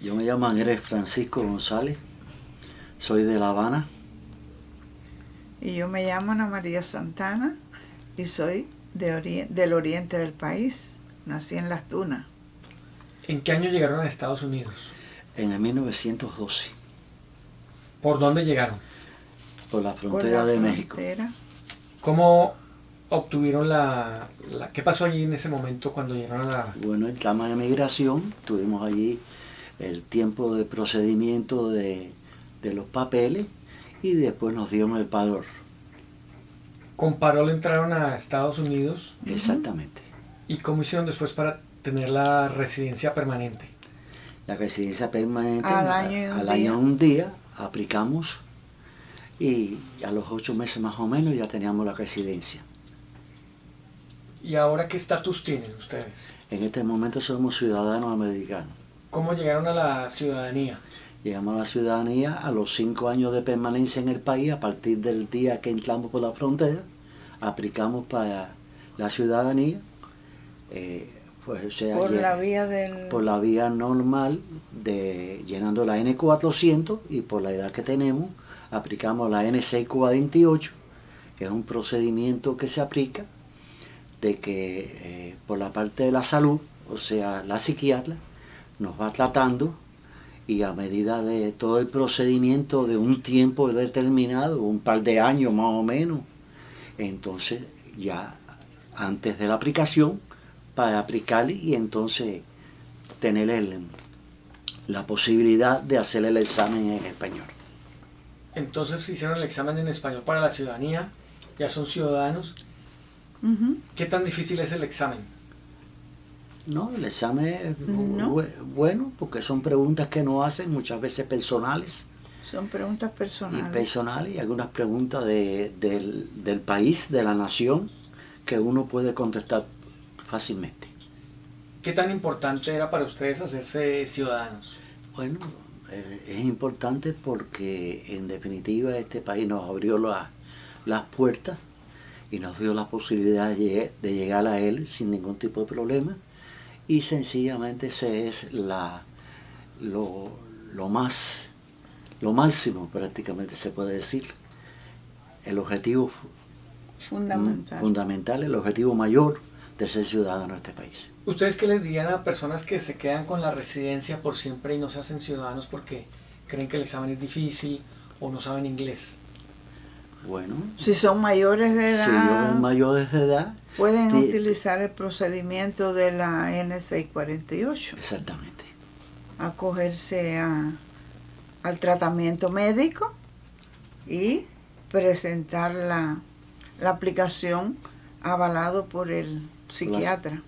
Yo me llamo Andrés Francisco González, soy de La Habana. Y yo me llamo Ana María Santana y soy de del oriente del país. Nací en Las Tunas. ¿En qué año llegaron a Estados Unidos? En el 1912. ¿Por dónde llegaron? Por la frontera de México. ¿Cómo obtuvieron la, ¿Qué pasó allí en ese momento cuando llegaron a la...? Bueno, el tema de migración, tuvimos allí el tiempo de procedimiento de, los papeles y después nos dieron el padrón. ¿Con parol entraron a Estados Unidos? Exactamente. ¿Y cómo hicieron después para tener la residencia permanente? La residencia permanente al año, un, al año un día aplicamos y a los ocho meses más o menos ya teníamos la residencia. ¿Y ahora qué estatus tienen ustedes? En este momento somos ciudadanos americanos. ¿Cómo llegaron a la ciudadanía? Llegamos a la ciudadanía a los cinco años de permanencia en el país, a partir del día que entramos por la frontera, aplicamos para la ciudadanía, eh, pues, sea, por, la vía del... por la vía normal, de llenando la N400 y por la edad que tenemos, aplicamos la N648, que es un procedimiento que se aplica de que eh, por la parte de la salud, o sea, la psiquiatra, nos va tratando y a medida de todo el procedimiento de un tiempo determinado, un par de años más o menos, entonces ya antes de la aplicación, para aplicar y entonces tener la posibilidad de hacer el examen en español. Entonces hicieron el examen en español para la ciudadanía, ya son ciudadanos ¿Qué tan difícil es el examen? No, el examen es bueno porque son preguntas que no hacen muchas veces personales. Son preguntas personales. Y personales y algunas preguntas del, país, de la nación, que uno puede contestar fácilmente. ¿Qué tan importante era para ustedes hacerse ciudadanos? Bueno, eh, es importante porque en definitiva este país nos abrió las puertas y nos dio la posibilidad de, llegar a él sin ningún tipo de problema y sencillamente ese es la, lo, más, lo máximo prácticamente se puede decir, el objetivo fundamental, fundamental el objetivo mayor de ser ciudadano de este país. ¿Ustedes qué les dirían a personas que se quedan con la residencia por siempre y no se hacen ciudadanos porque creen que el examen es difícil o no saben inglés? Bueno. Si son mayores de edad. Si son mayores de edad. Pueden utilizar el procedimiento de la N648. Exactamente. Acogerse a, al tratamiento médico y presentar la, la aplicación avalado por el psiquiatra.